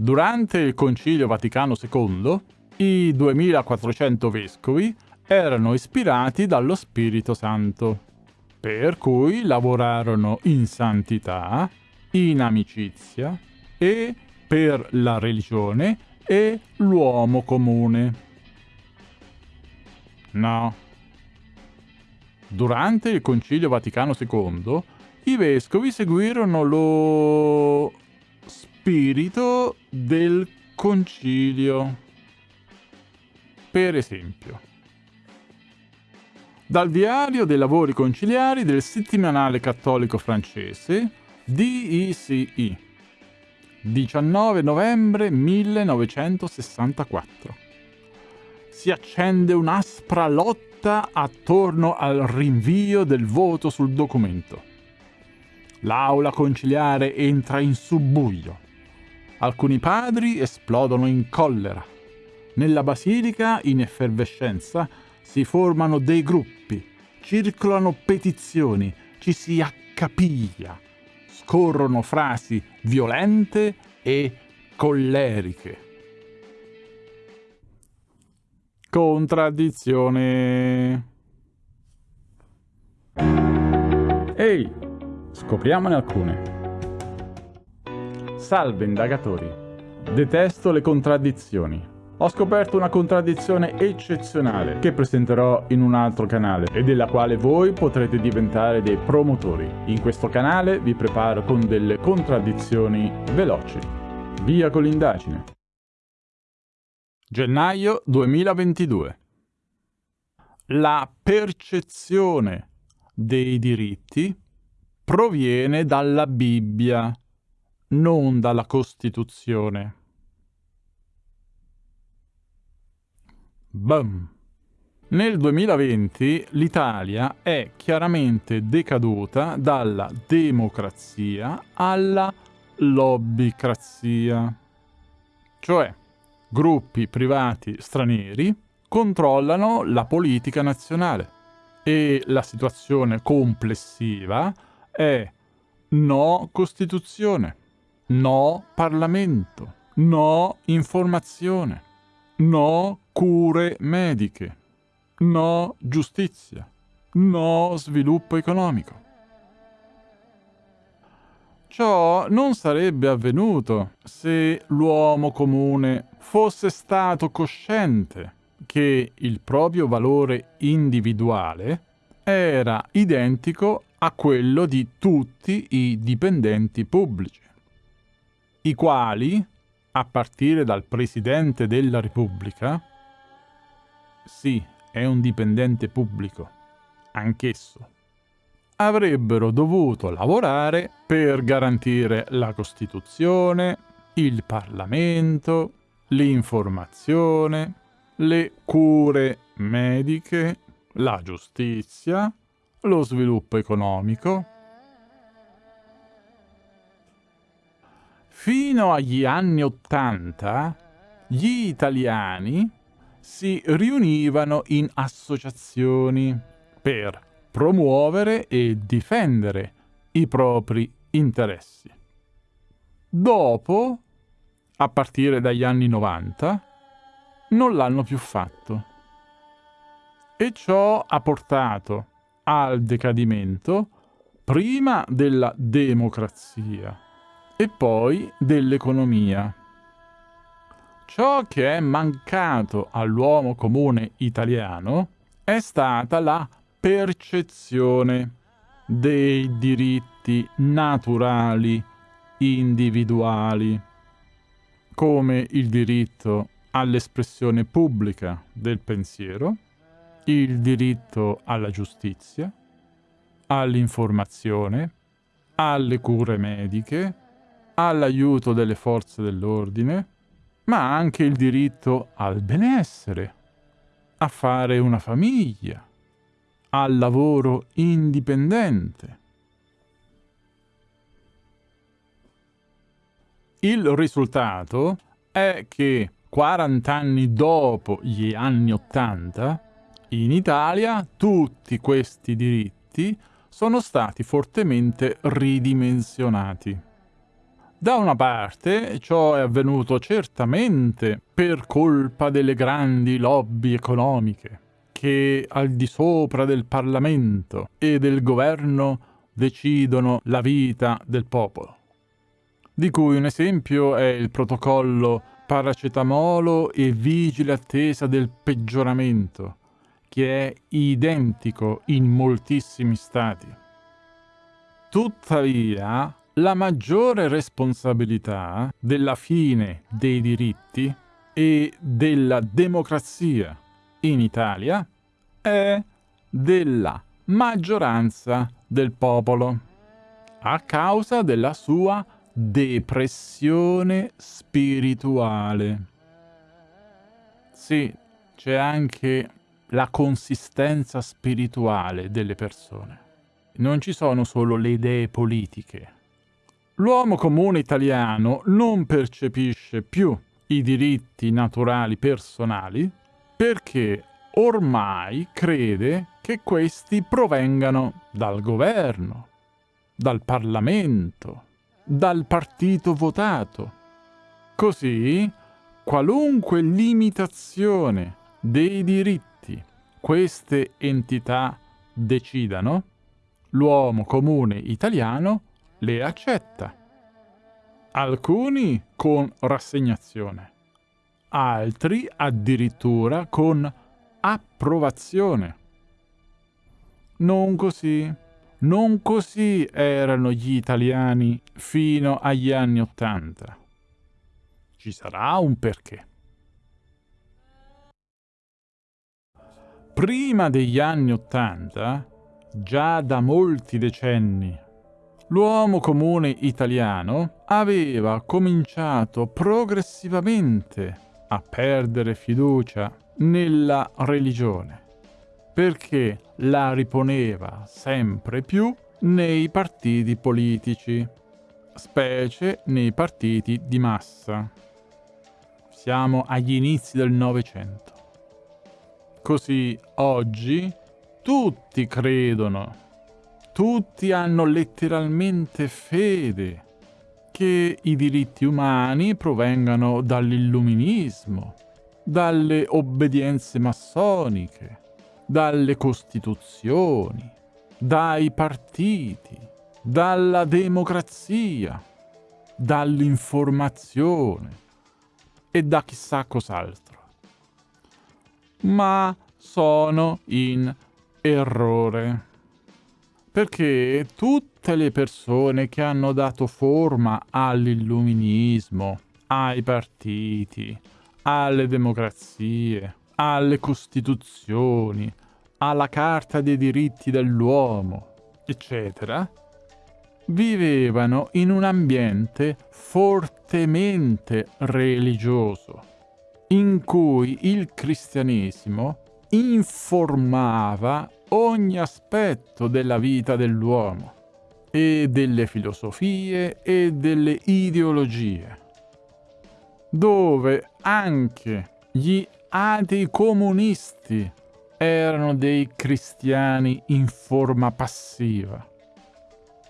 Durante il Concilio Vaticano II, i 2400 vescovi erano ispirati dallo Spirito Santo, per cui lavorarono in santità, in amicizia e per la religione e l'uomo comune. No. Durante il Concilio Vaticano II, i vescovi seguirono lo spirito del concilio. Per esempio, dal diario dei lavori conciliari del settimanale cattolico francese DICI, 19 novembre 1964. Si accende un'aspra lotta attorno al rinvio del voto sul documento. L'aula conciliare entra in subbuglio. Alcuni padri esplodono in collera. Nella basilica, in effervescenza, si formano dei gruppi, circolano petizioni, ci si accapiglia, scorrono frasi violente e colleriche. Contraddizione. Ehi, scopriamone alcune. Salve indagatori. Detesto le contraddizioni. Ho scoperto una contraddizione eccezionale che presenterò in un altro canale e della quale voi potrete diventare dei promotori. In questo canale vi preparo con delle contraddizioni veloci. Via con l'indagine. Gennaio 2022 La percezione dei diritti proviene dalla Bibbia non dalla Costituzione. Bam! Nel 2020 l'Italia è chiaramente decaduta dalla democrazia alla lobbycrazia. Cioè, gruppi privati stranieri controllano la politica nazionale e la situazione complessiva è no Costituzione. No Parlamento. No informazione. No cure mediche. No giustizia. No sviluppo economico. Ciò non sarebbe avvenuto se l'uomo comune fosse stato cosciente che il proprio valore individuale era identico a quello di tutti i dipendenti pubblici i quali, a partire dal Presidente della Repubblica, sì, è un dipendente pubblico, anch'esso, avrebbero dovuto lavorare per garantire la Costituzione, il Parlamento, l'informazione, le cure mediche, la giustizia, lo sviluppo economico, Fino agli anni Ottanta gli italiani si riunivano in associazioni per promuovere e difendere i propri interessi. Dopo, a partire dagli anni 90, non l'hanno più fatto. E ciò ha portato al decadimento prima della democrazia e poi dell'economia. Ciò che è mancato all'uomo comune italiano è stata la percezione dei diritti naturali individuali, come il diritto all'espressione pubblica del pensiero, il diritto alla giustizia, all'informazione, alle cure mediche, all'aiuto delle forze dell'ordine, ma anche il diritto al benessere, a fare una famiglia, al lavoro indipendente. Il risultato è che 40 anni dopo gli anni 80, in Italia tutti questi diritti sono stati fortemente ridimensionati Da una parte ciò è avvenuto certamente per colpa delle grandi lobby economiche che al di sopra del Parlamento e del governo decidono la vita del popolo, di cui un esempio è il protocollo paracetamolo e vigile attesa del peggioramento, che è identico in moltissimi stati. Tuttavia, la maggiore responsabilità della fine dei diritti e della democrazia in Italia è della maggioranza del popolo a causa della sua depressione spirituale. Sì, c'è anche la consistenza spirituale delle persone. Non ci sono solo le idee politiche L'uomo comune italiano non percepisce più i diritti naturali personali perché ormai crede che questi provengano dal governo, dal Parlamento, dal partito votato. Così, qualunque limitazione dei diritti queste entità decidano, l'uomo comune italiano le accetta. Alcuni con rassegnazione, altri addirittura con approvazione. Non così, non così erano gli italiani fino agli anni Ottanta. Ci sarà un perché. Prima degli anni Ottanta, già da molti decenni l'uomo comune italiano aveva cominciato progressivamente a perdere fiducia nella religione, perché la riponeva sempre più nei partiti politici, specie nei partiti di massa. Siamo agli inizi del Novecento. Così oggi tutti credono tutti hanno letteralmente fede che i diritti umani provengano dall'illuminismo, dalle obbedienze massoniche, dalle costituzioni, dai partiti, dalla democrazia, dall'informazione e da chissà cos'altro. Ma sono in errore perché tutte le persone che hanno dato forma all'illuminismo, ai partiti, alle democrazie, alle costituzioni, alla Carta dei diritti dell'uomo, eccetera, vivevano in un ambiente fortemente religioso, in cui il cristianesimo informava ogni aspetto della vita dell'uomo e delle filosofie e delle ideologie, dove anche gli atei comunisti erano dei cristiani in forma passiva.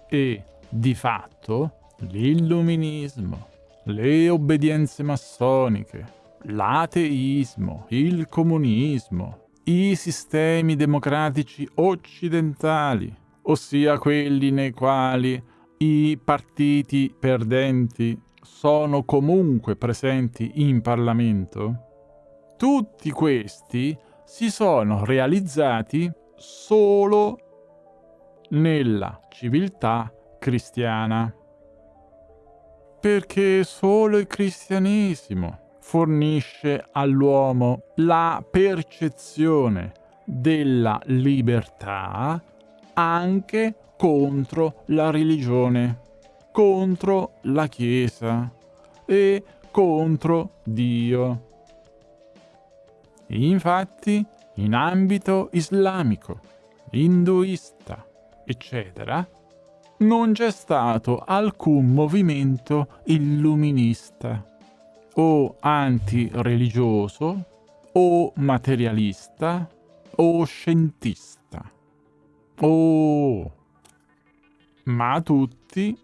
E di fatto l'illuminismo, le obbedienze massoniche, l'ateismo, il comunismo, i sistemi democratici occidentali, ossia quelli nei quali i partiti perdenti sono comunque presenti in Parlamento, tutti questi si sono realizzati solo nella civiltà cristiana. Perché solo il cristianesimo fornisce all'uomo la percezione della libertà anche contro la religione, contro la Chiesa e contro Dio. Infatti, in ambito islamico, induista, eccetera, non c'è stato alcun movimento illuminista o antireligioso o materialista o scientista. Oh! Ma tutti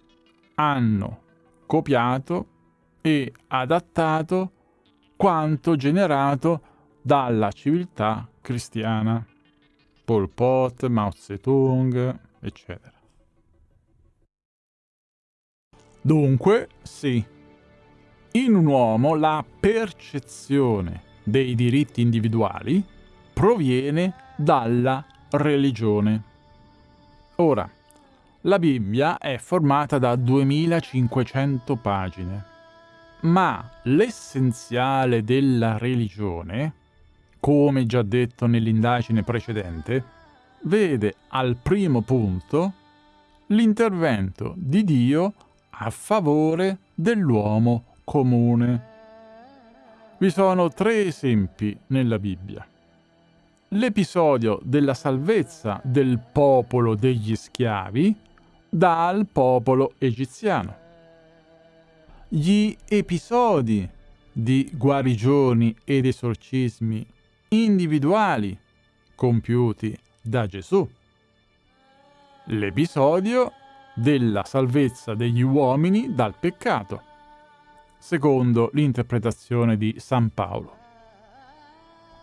hanno copiato e adattato quanto generato dalla civiltà cristiana. Pol Pot, Mao Zedong, eccetera. Dunque, sì, in un uomo la percezione dei diritti individuali proviene dalla religione. Ora, la Bibbia è formata da 2500 pagine, ma l'essenziale della religione, come già detto nell'indagine precedente, vede al primo punto l'intervento di Dio a favore dell'uomo comune. Vi sono tre esempi nella Bibbia. L'episodio della salvezza del popolo degli schiavi dal popolo egiziano. Gli episodi di guarigioni ed esorcismi individuali compiuti da Gesù. L'episodio della salvezza degli uomini dal peccato, secondo l'interpretazione di San Paolo.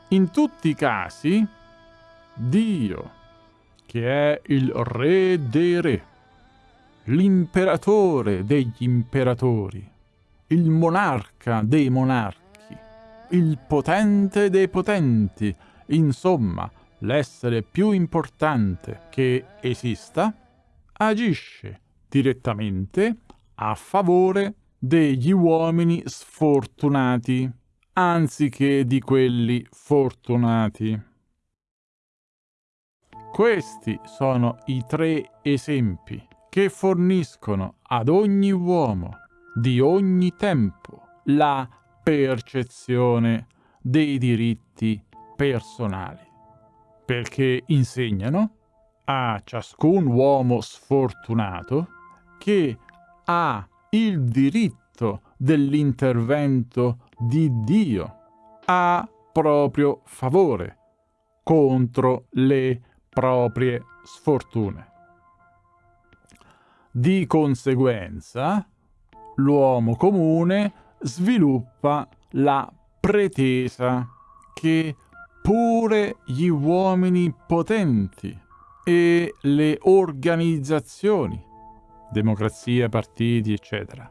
In tutti i casi, Dio, che è il Re dei Re, l'imperatore degli imperatori, il monarca dei monarchi, il potente dei potenti, insomma, l'essere più importante che esista, agisce direttamente a favore degli uomini sfortunati, anziché di quelli fortunati. Questi sono i tre esempi che forniscono ad ogni uomo di ogni tempo la percezione dei diritti personali, perché insegnano a ciascun uomo sfortunato che ha il diritto dell'intervento di Dio a proprio favore contro le proprie sfortune. Di conseguenza, l'uomo comune sviluppa la pretesa che pure gli uomini potenti e le organizzazioni, democrazia, partiti, eccetera,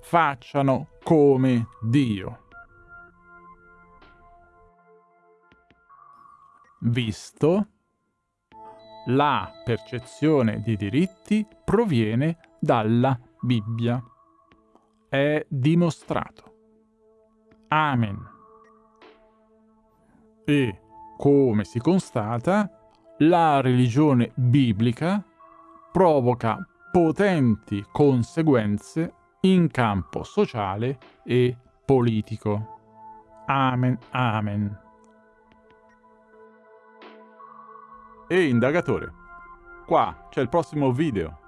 facciano come Dio. Visto, la percezione di diritti proviene dalla Bibbia. È dimostrato. Amen. E, come si constata, la religione biblica provoca potenti conseguenze in campo sociale e politico. Amen, amen. E indagatore, qua c'è il prossimo video.